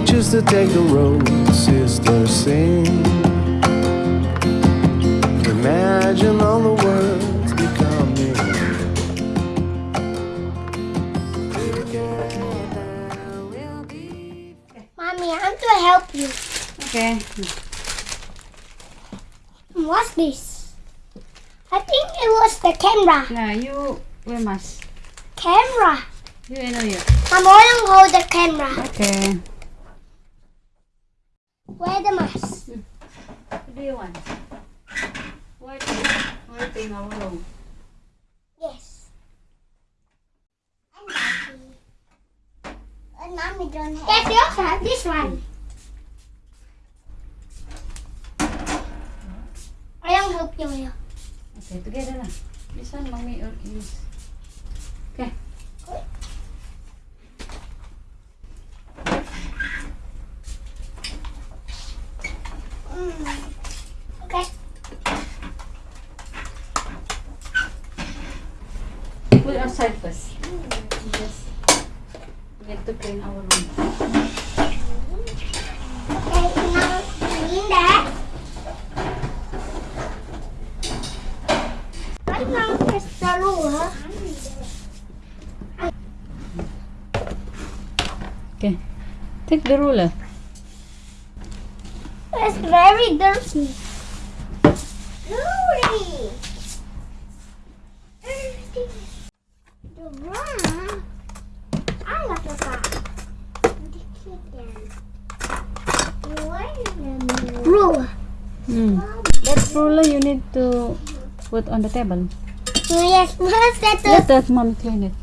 When you choose to take the road, sister, sing. Imagine all the words becoming. We'll be Mommy, I'm to help you. Okay. What's this? I think it was the camera. No, you wear mask. Camera. You know you. I'm gonna hold the camera. Okay. Wear the mask. What do you want? What? What in our room? Yes. I'm happy. But mommy don't have. Yes, you also have this one. I don't help you. Okay, together lah. This one, mommy or use. Okay. Need to clean our room. Okay. Take the ruler. It's very dirty. Dirty. Dirty. Ruler you need to put on the table. Yes, what's that? Let that mom clean it.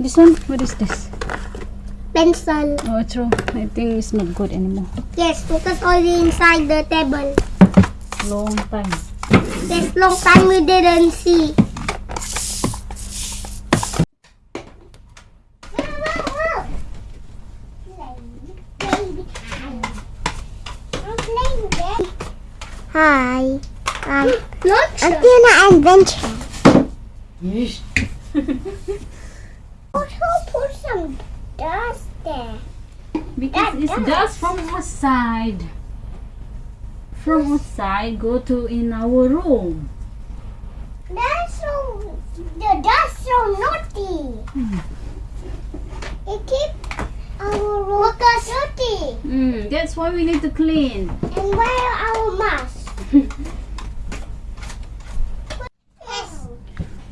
This one, what is this? Pencil. Oh, true. I think it's not good anymore. Yes, because only inside the table. Long time. This long time we didn't see. Hi. Um, I'm doing an adventure. Yes. Also put some dust there. Because it's That just from outside. From outside, go to in our room. That's so the dust so naughty. It keep our room dirty. Mm, that's why we need to clean. And wear our mask.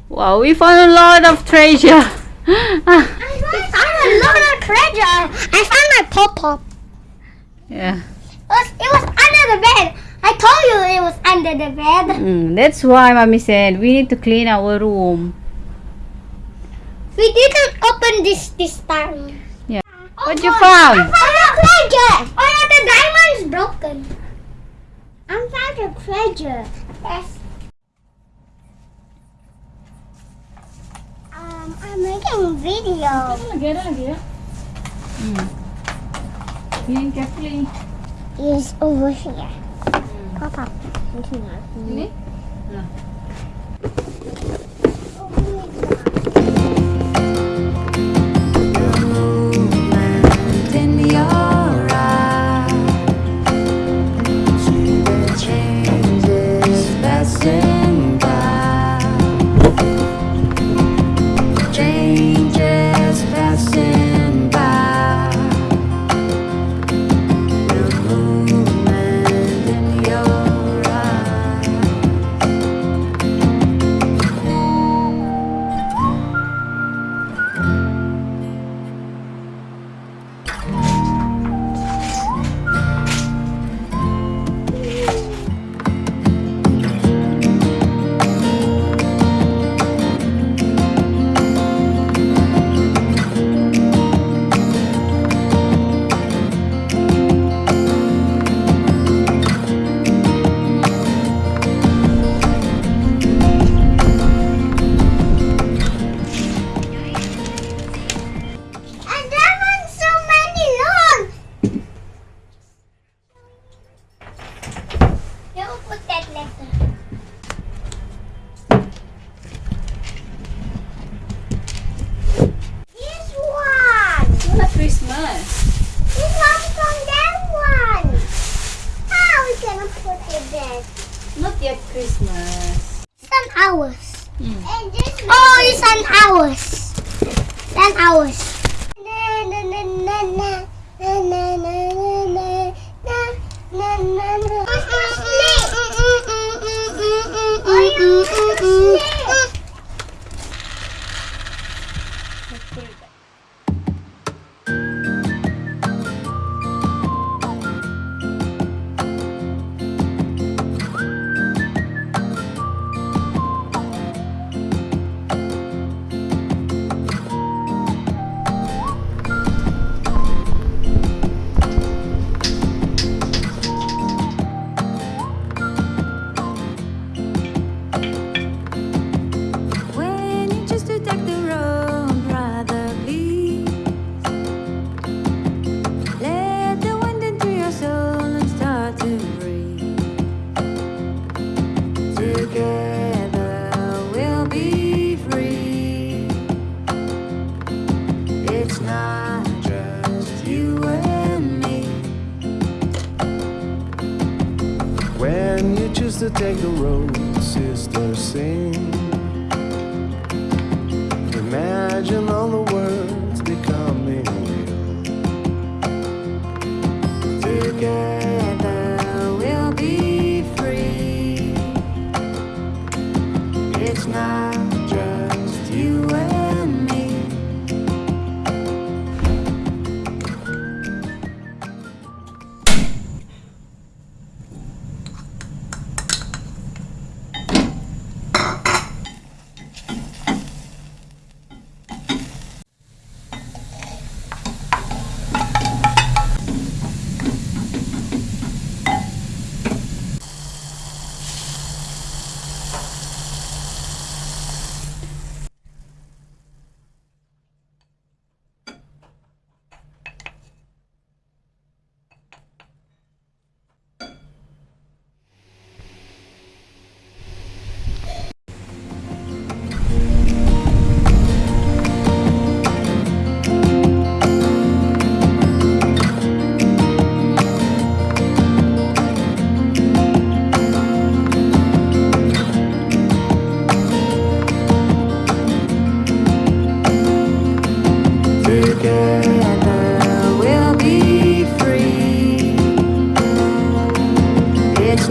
Wow, we found a lot of treasure. I found a lot of treasure. I found my pop pop. yeah. It was, it was under the bed. I told you it was under the bed. Mm, that's why mommy said we need to clean our room. We didn't open this this time. Yeah. Oh, What you God, found? I found a treasure. Oh no, the diamond's broken. I found a treasure. Yes. Um, I'm making video. lagi, ada lagi ya. Hmm. Clean carefully. Is over here. Pop up. Ini? movement Christmas. It comes from that one. How are we gonna put it there? Not yet Christmas. Ten hours. Mm. Oh, it's ten hours. Ten hours. Na, na, na, To take the road, sister, sing. Imagine all the words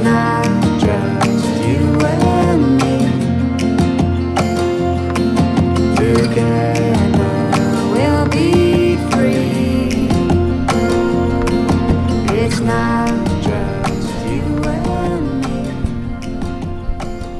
nada.